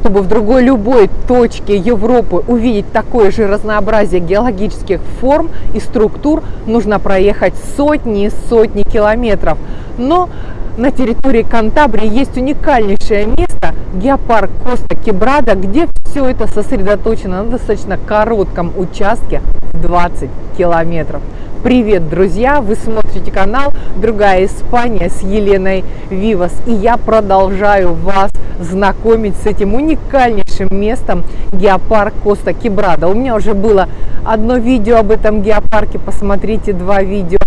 чтобы в другой любой точке Европы увидеть такое же разнообразие геологических форм и структур, нужно проехать сотни и сотни километров. Но на территории Кантабрии есть уникальнейшее место, геопарк Коста Кебрада, где все это сосредоточено на достаточно коротком участке 20 километров. Привет, друзья! Вы смотрите канал «Другая Испания» с Еленой Вивас. И я продолжаю вас знакомить с этим уникальнейшим местом геопарк Коста Кебрада. У меня уже было одно видео об этом геопарке. Посмотрите два видео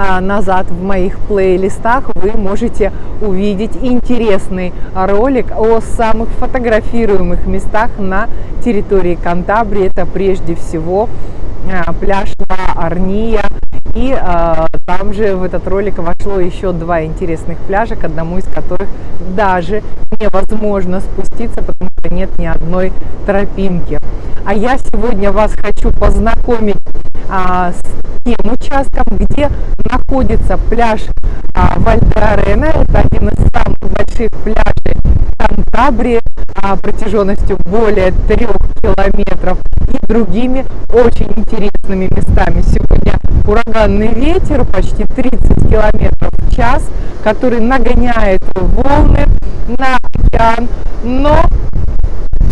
а, назад в моих плейлистах вы можете увидеть интересный ролик о самых фотографируемых местах на территории Кантабрии. Это прежде всего а, пляж La Арния. И э, там же в этот ролик вошло еще два интересных пляжа, к одному из которых даже невозможно спуститься, потому что нет ни одной тропинки. А я сегодня вас хочу познакомить а, с тем участком, где находится пляж а, Вальдеарена. Это один из самых больших пляжей Кантабрии а, протяженностью более трех километров и другими очень интересными местами. Сегодня ураганный ветер почти 30 километров в час, который нагоняет волны на океан, но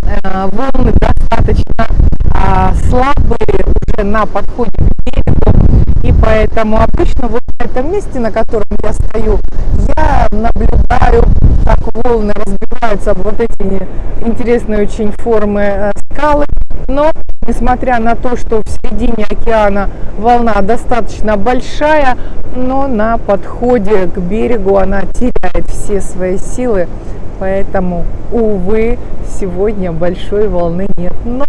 э, волны достаточно э, слабые уже на подходе к берегу, и поэтому обычно вот на этом месте, на котором я стою, я наблюдаю, волны разбиваются об вот эти интересные очень формы э, скалы, но несмотря на то, что в середине океана волна достаточно большая, но на подходе к берегу она теряет все свои силы, поэтому, увы, сегодня большой волны нет. Но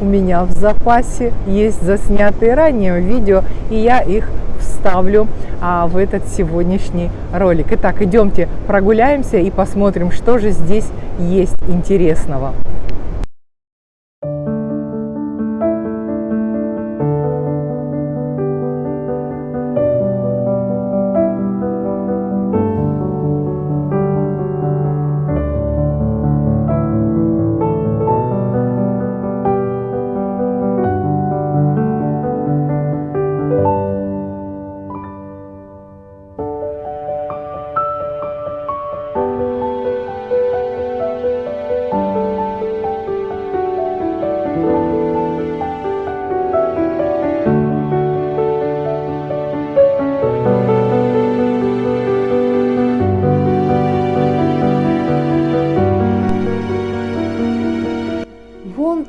у меня в запасе есть заснятые ранее видео, и я их вставлю а, в этот сегодняшний ролик. Итак, идемте прогуляемся и посмотрим, что же здесь есть интересного.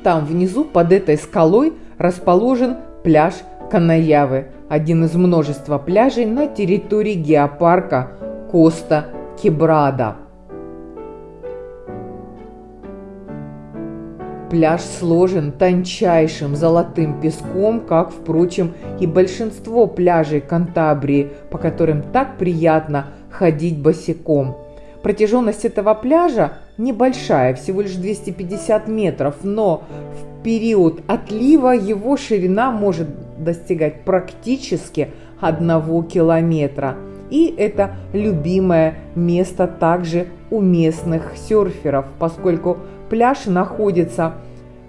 Там внизу под этой скалой расположен пляж Канаявы, один из множества пляжей на территории геопарка Коста Кебрада. Пляж сложен тончайшим золотым песком, как, впрочем, и большинство пляжей Кантабрии, по которым так приятно ходить босиком. Протяженность этого пляжа небольшая, всего лишь 250 метров, но в период отлива его ширина может достигать практически одного километра. И это любимое место также у местных серферов, поскольку пляж находится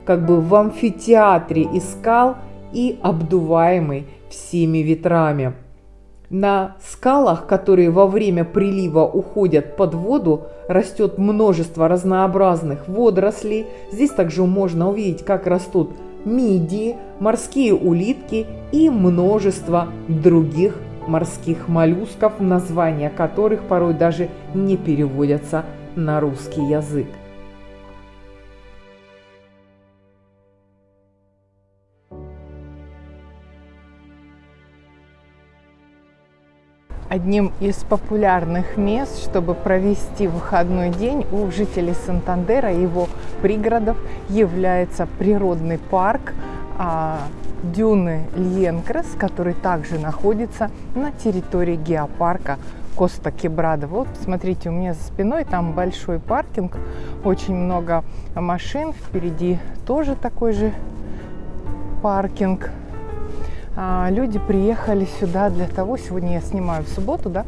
как бы в амфитеатре из скал и обдуваемый всеми ветрами. На скалах, которые во время прилива уходят под воду, растет множество разнообразных водорослей. Здесь также можно увидеть, как растут мидии, морские улитки и множество других морских моллюсков, названия которых порой даже не переводятся на русский язык. Одним из популярных мест, чтобы провести выходной день у жителей Сантандера и его пригородов является природный парк а, Дюны Льенкрес, который также находится на территории геопарка Коста Кебрада. Вот, смотрите, у меня за спиной там большой паркинг, очень много машин, впереди тоже такой же паркинг. А, люди приехали сюда для того, сегодня я снимаю в субботу, да,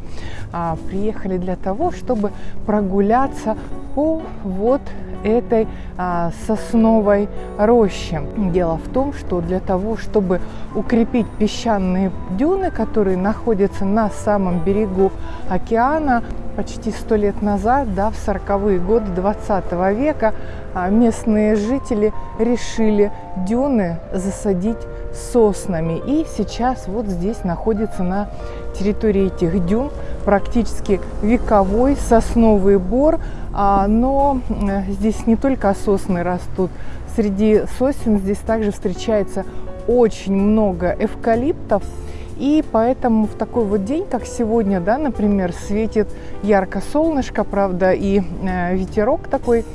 а, приехали для того, чтобы прогуляться по вот этой а, сосновой рощи. Дело в том, что для того, чтобы укрепить песчаные дюны, которые находятся на самом берегу океана, почти сто лет назад, да, в 40-е годы 20 века, а, местные жители решили дюны засадить соснами. И сейчас вот здесь находится на территории этих дюн практически вековой сосновый бор. А, но э, здесь не только сосны растут. Среди сосен здесь также встречается очень много эвкалиптов. И поэтому в такой вот день, как сегодня, да, например, светит ярко солнышко, правда, и э, ветерок такой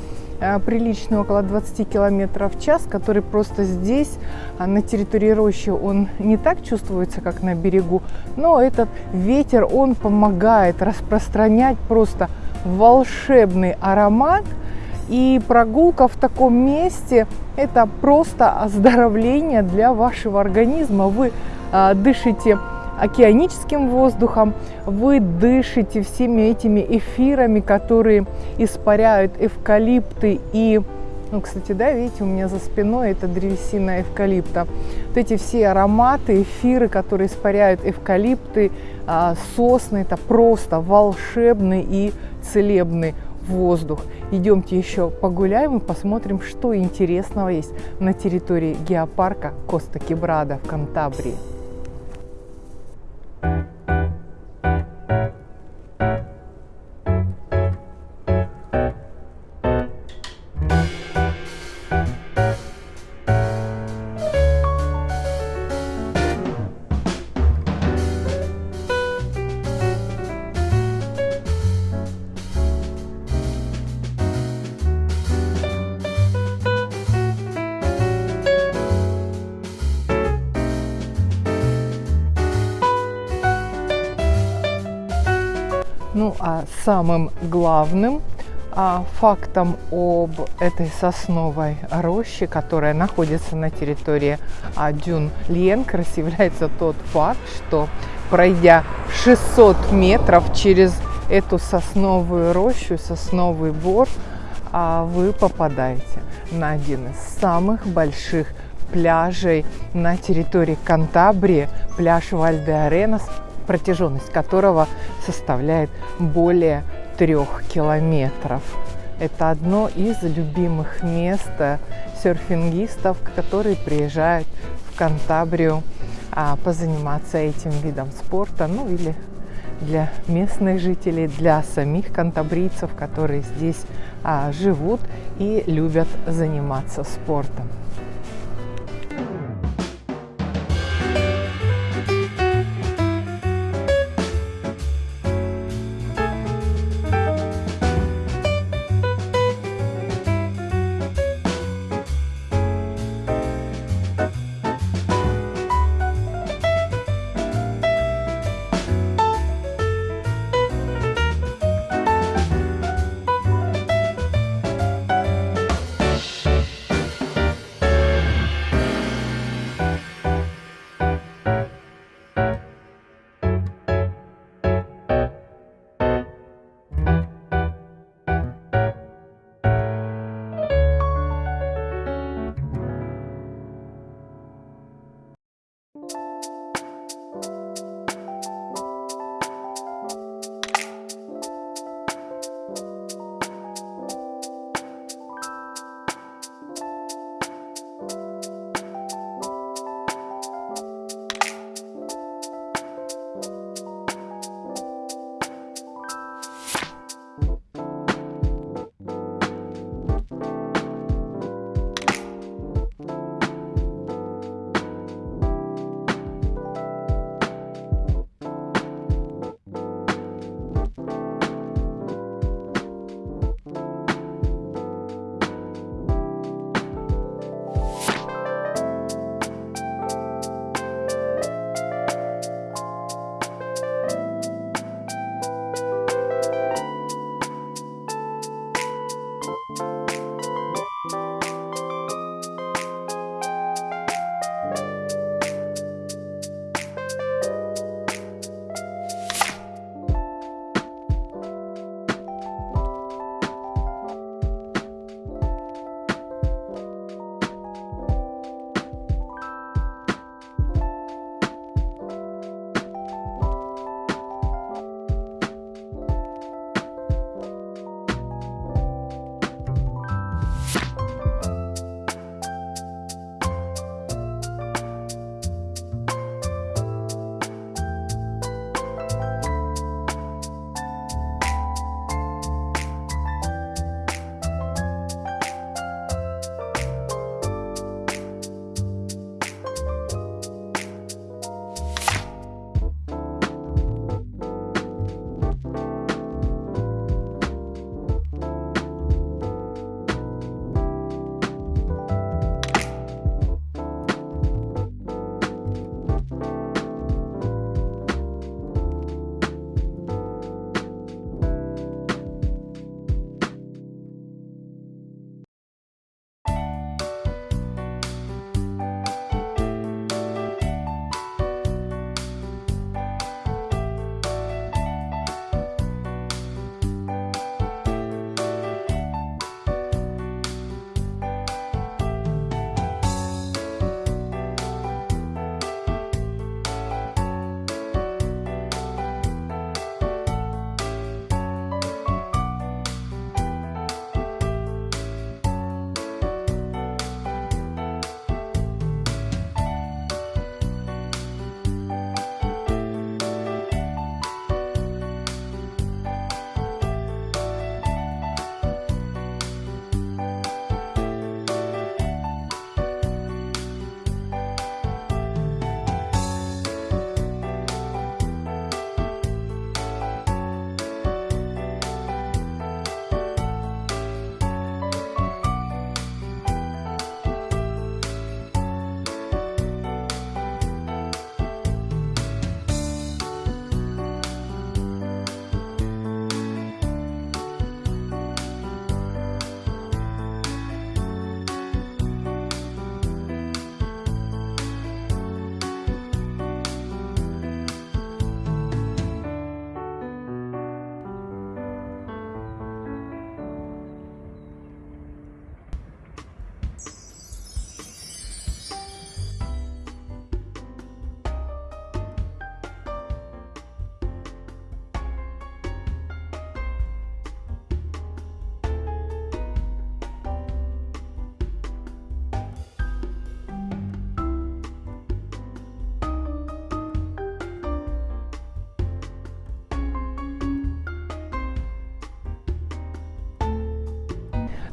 приличный, около 20 километров в час, который просто здесь, а на территории рощи, он не так чувствуется, как на берегу, но этот ветер, он помогает распространять просто волшебный аромат. И прогулка в таком месте – это просто оздоровление для вашего организма. Вы а, дышите океаническим воздухом, вы дышите всеми этими эфирами, которые испаряют эвкалипты и ну, кстати, да, видите, у меня за спиной это древесина эвкалипта. Вот эти все ароматы, эфиры, которые испаряют эвкалипты, а, сосны, это просто волшебный и целебный воздух. Идемте еще погуляем и посмотрим, что интересного есть на территории геопарка Коста-Кебрада в Кантабрии. Ну а самым главным а, фактом об этой сосновой роще, которая находится на территории а, дюн Ленкрос, является тот факт, что пройдя 600 метров через эту сосновую рощу, сосновый бор, а, вы попадаете на один из самых больших пляжей на территории Кантабрии, пляж Вальде-Аренас, протяженность которого составляет более трех километров. Это одно из любимых мест серфингистов, которые приезжают в Кантабрию а, позаниматься этим видом спорта, ну или для местных жителей, для самих кантабрийцев, которые здесь а, живут и любят заниматься спортом.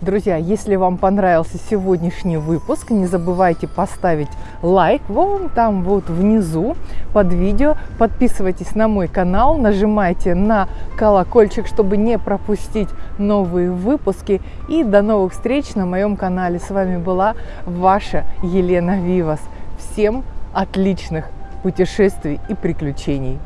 Друзья, если вам понравился сегодняшний выпуск, не забывайте поставить лайк вон там вот внизу под видео. Подписывайтесь на мой канал, нажимайте на колокольчик, чтобы не пропустить новые выпуски. И до новых встреч на моем канале. С вами была ваша Елена Вивас. Всем отличных путешествий и приключений!